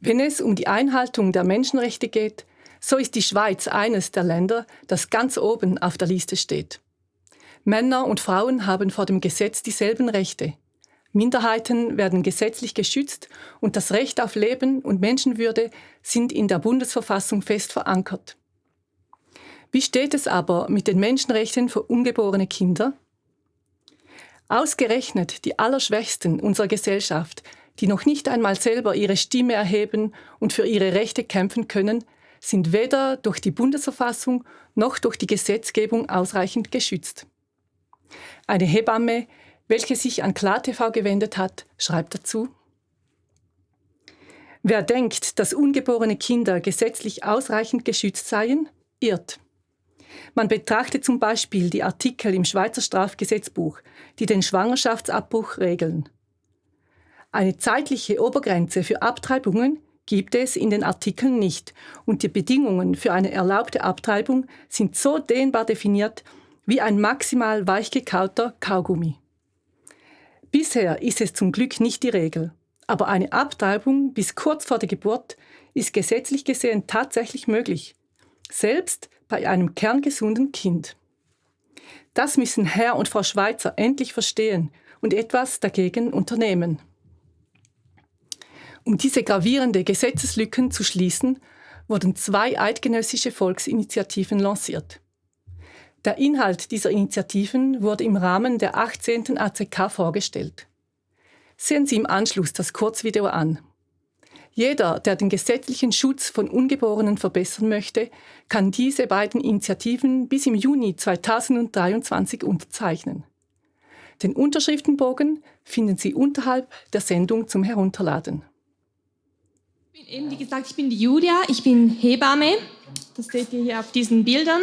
Wenn es um die Einhaltung der Menschenrechte geht, so ist die Schweiz eines der Länder, das ganz oben auf der Liste steht. Männer und Frauen haben vor dem Gesetz dieselben Rechte. Minderheiten werden gesetzlich geschützt und das Recht auf Leben und Menschenwürde sind in der Bundesverfassung fest verankert. Wie steht es aber mit den Menschenrechten für ungeborene Kinder? Ausgerechnet die Allerschwächsten unserer Gesellschaft, die noch nicht einmal selber ihre Stimme erheben und für ihre Rechte kämpfen können, sind weder durch die Bundesverfassung noch durch die Gesetzgebung ausreichend geschützt. Eine Hebamme, welche sich an KlarTV gewendet hat, schreibt dazu, Wer denkt, dass ungeborene Kinder gesetzlich ausreichend geschützt seien, irrt. Man betrachte zum Beispiel die Artikel im Schweizer Strafgesetzbuch, die den Schwangerschaftsabbruch regeln. Eine zeitliche Obergrenze für Abtreibungen gibt es in den Artikeln nicht und die Bedingungen für eine erlaubte Abtreibung sind so dehnbar definiert wie ein maximal weichgekauter Kaugummi. Bisher ist es zum Glück nicht die Regel, aber eine Abtreibung bis kurz vor der Geburt ist gesetzlich gesehen tatsächlich möglich, selbst bei einem kerngesunden Kind. Das müssen Herr und Frau Schweizer endlich verstehen und etwas dagegen unternehmen. Um diese gravierende Gesetzeslücken zu schließen, wurden zwei eidgenössische Volksinitiativen lanciert. Der Inhalt dieser Initiativen wurde im Rahmen der 18. ACK vorgestellt. Sehen Sie im Anschluss das Kurzvideo an. Jeder, der den gesetzlichen Schutz von Ungeborenen verbessern möchte, kann diese beiden Initiativen bis im Juni 2023 unterzeichnen. Den Unterschriftenbogen finden Sie unterhalb der Sendung zum Herunterladen. Bin eben, wie gesagt, ich bin die Julia, ich bin Hebamme. Das seht ihr hier auf diesen Bildern.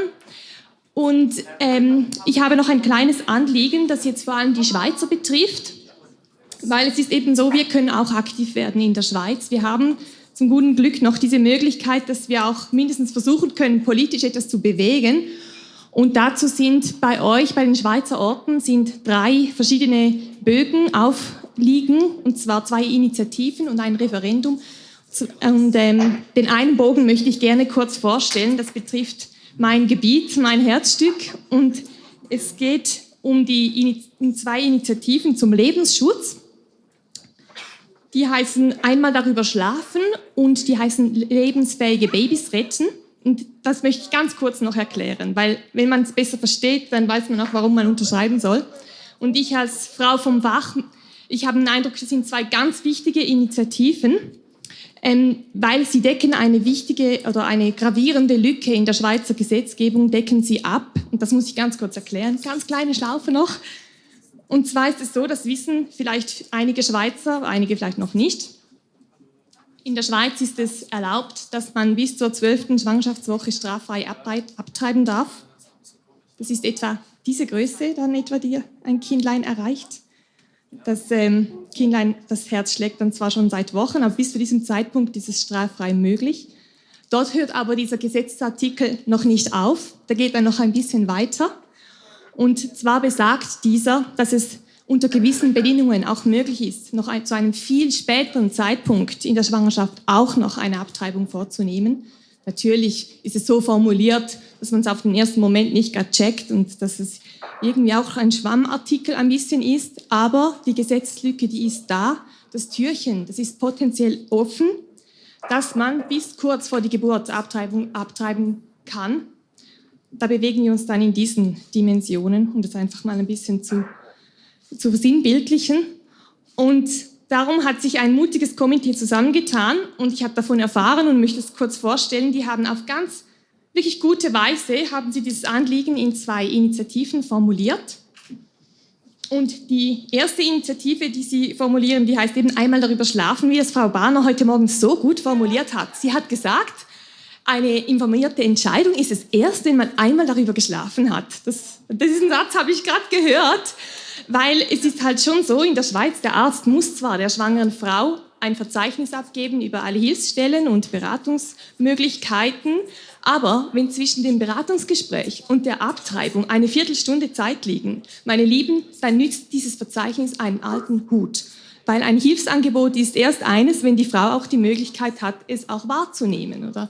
Und ähm, ich habe noch ein kleines Anliegen, das jetzt vor allem die Schweizer betrifft weil es ist eben so, wir können auch aktiv werden in der Schweiz. Wir haben zum guten Glück noch diese Möglichkeit, dass wir auch mindestens versuchen können, politisch etwas zu bewegen. Und dazu sind bei euch, bei den Schweizer Orten, sind drei verschiedene Bögen aufliegen, und zwar zwei Initiativen und ein Referendum. Und ähm, den einen Bogen möchte ich gerne kurz vorstellen. Das betrifft mein Gebiet, mein Herzstück. Und es geht um die um zwei Initiativen zum Lebensschutz. Die heißen einmal darüber schlafen und die heißen lebensfähige Babys retten. Und das möchte ich ganz kurz noch erklären, weil wenn man es besser versteht, dann weiß man auch, warum man unterschreiben soll. Und ich als Frau vom Fach, ich habe den Eindruck, das sind zwei ganz wichtige Initiativen, ähm, weil sie decken eine wichtige oder eine gravierende Lücke in der Schweizer Gesetzgebung, decken sie ab. Und das muss ich ganz kurz erklären. Ganz kleine Schlaufe noch. Und zwar ist es so, das wissen vielleicht einige Schweizer, einige vielleicht noch nicht. In der Schweiz ist es erlaubt, dass man bis zur zwölften Schwangerschaftswoche straffrei abtreiben darf. Das ist etwa diese Größe, dann etwa, die ein Kindlein erreicht. Das ähm, Kindlein, das Herz schlägt dann zwar schon seit Wochen, aber bis zu diesem Zeitpunkt ist es straffrei möglich. Dort hört aber dieser Gesetzesartikel noch nicht auf. Da geht er noch ein bisschen weiter. Und zwar besagt dieser, dass es unter gewissen Bedingungen auch möglich ist, noch ein, zu einem viel späteren Zeitpunkt in der Schwangerschaft auch noch eine Abtreibung vorzunehmen. Natürlich ist es so formuliert, dass man es auf den ersten Moment nicht gerade checkt und dass es irgendwie auch ein Schwammartikel ein bisschen ist, aber die Gesetzeslücke, die ist da. Das Türchen, das ist potenziell offen, dass man bis kurz vor die Geburt Abtreibung abtreiben kann da bewegen wir uns dann in diesen Dimensionen, um das einfach mal ein bisschen zu, zu versinnbildlichen. Und darum hat sich ein mutiges Komitee zusammengetan und ich habe davon erfahren und möchte es kurz vorstellen. Die haben auf ganz wirklich gute Weise haben sie dieses Anliegen in zwei Initiativen formuliert. Und die erste Initiative, die sie formulieren, die heißt eben einmal darüber schlafen, wie das Frau Bahner heute Morgen so gut formuliert hat. Sie hat gesagt, eine informierte Entscheidung ist es erst, wenn man einmal darüber geschlafen hat. Das, diesen Satz habe ich gerade gehört, weil es ist halt schon so, in der Schweiz, der Arzt muss zwar der schwangeren Frau ein Verzeichnis abgeben über alle Hilfsstellen und Beratungsmöglichkeiten, aber wenn zwischen dem Beratungsgespräch und der Abtreibung eine Viertelstunde Zeit liegen, meine Lieben, dann nützt dieses Verzeichnis einen alten Hut. weil ein Hilfsangebot ist erst eines, wenn die Frau auch die Möglichkeit hat, es auch wahrzunehmen. Oder?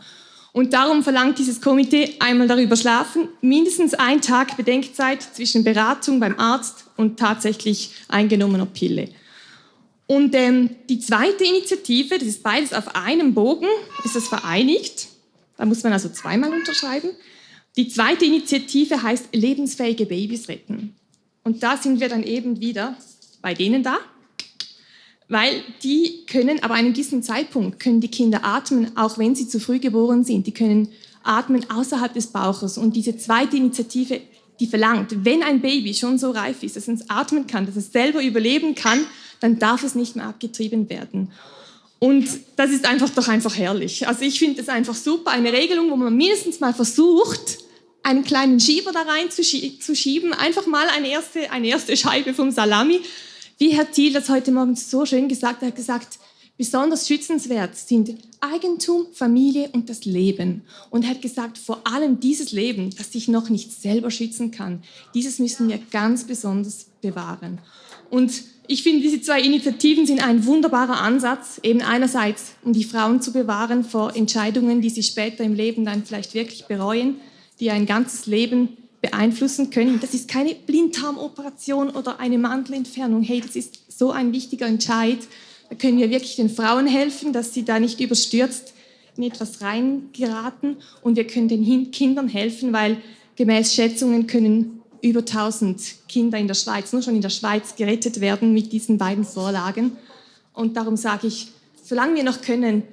Und darum verlangt dieses Komitee einmal darüber schlafen, mindestens ein Tag Bedenkzeit zwischen Beratung beim Arzt und tatsächlich eingenommener Pille. Und ähm, die zweite Initiative, das ist beides auf einem Bogen, ist das vereinigt. Da muss man also zweimal unterschreiben. Die zweite Initiative heißt lebensfähige Babys retten. Und da sind wir dann eben wieder bei denen da, weil die können, aber an diesem Zeitpunkt können die Kinder atmen, auch wenn sie zu früh geboren sind. Die können atmen außerhalb des Bauches. Und diese zweite Initiative, die verlangt, wenn ein Baby schon so reif ist, dass es atmen kann, dass es selber überleben kann, dann darf es nicht mehr abgetrieben werden. Und das ist einfach doch einfach herrlich. Also ich finde es einfach super, eine Regelung, wo man mindestens mal versucht, einen kleinen Schieber da rein zu, schieben, einfach mal eine erste, eine erste Scheibe vom Salami. Wie Herr Thiel das heute Morgen so schön gesagt hat, er hat gesagt, besonders schützenswert sind Eigentum, Familie und das Leben. Und er hat gesagt, vor allem dieses Leben, das sich noch nicht selber schützen kann, dieses müssen wir ganz besonders bewahren. Und ich finde, diese zwei Initiativen sind ein wunderbarer Ansatz, eben einerseits, um die Frauen zu bewahren vor Entscheidungen, die sie später im Leben dann vielleicht wirklich bereuen, die ein ganzes Leben beeinflussen können. Das ist keine Blinddarmoperation oder eine Mantelentfernung. Hey, das ist so ein wichtiger Entscheid. Da können wir wirklich den Frauen helfen, dass sie da nicht überstürzt in etwas reingeraten. Und wir können den Kindern helfen, weil gemäß Schätzungen können über 1000 Kinder in der Schweiz, nur schon in der Schweiz, gerettet werden mit diesen beiden Vorlagen. Und darum sage ich, solange wir noch können,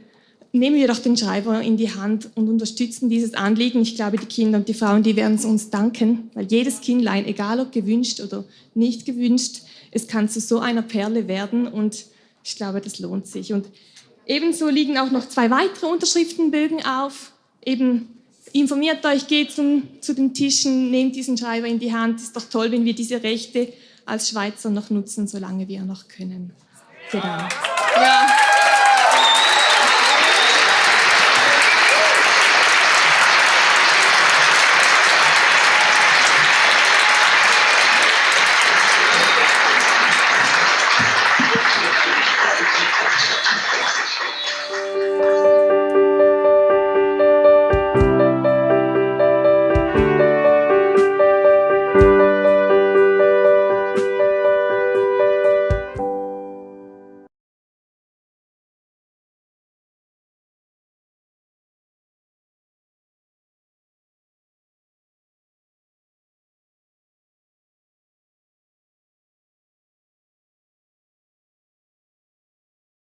nehmen wir doch den Schreiber in die Hand und unterstützen dieses Anliegen. Ich glaube, die Kinder und die Frauen, die werden es uns danken, weil jedes Kindlein, egal ob gewünscht oder nicht gewünscht, es kann zu so einer Perle werden und ich glaube, das lohnt sich. Und ebenso liegen auch noch zwei weitere Unterschriftenbögen auf. Eben informiert euch, geht zum, zu den Tischen, nehmt diesen Schreiber in die Hand. Ist doch toll, wenn wir diese Rechte als Schweizer noch nutzen, solange wir noch können. Genau. Ja.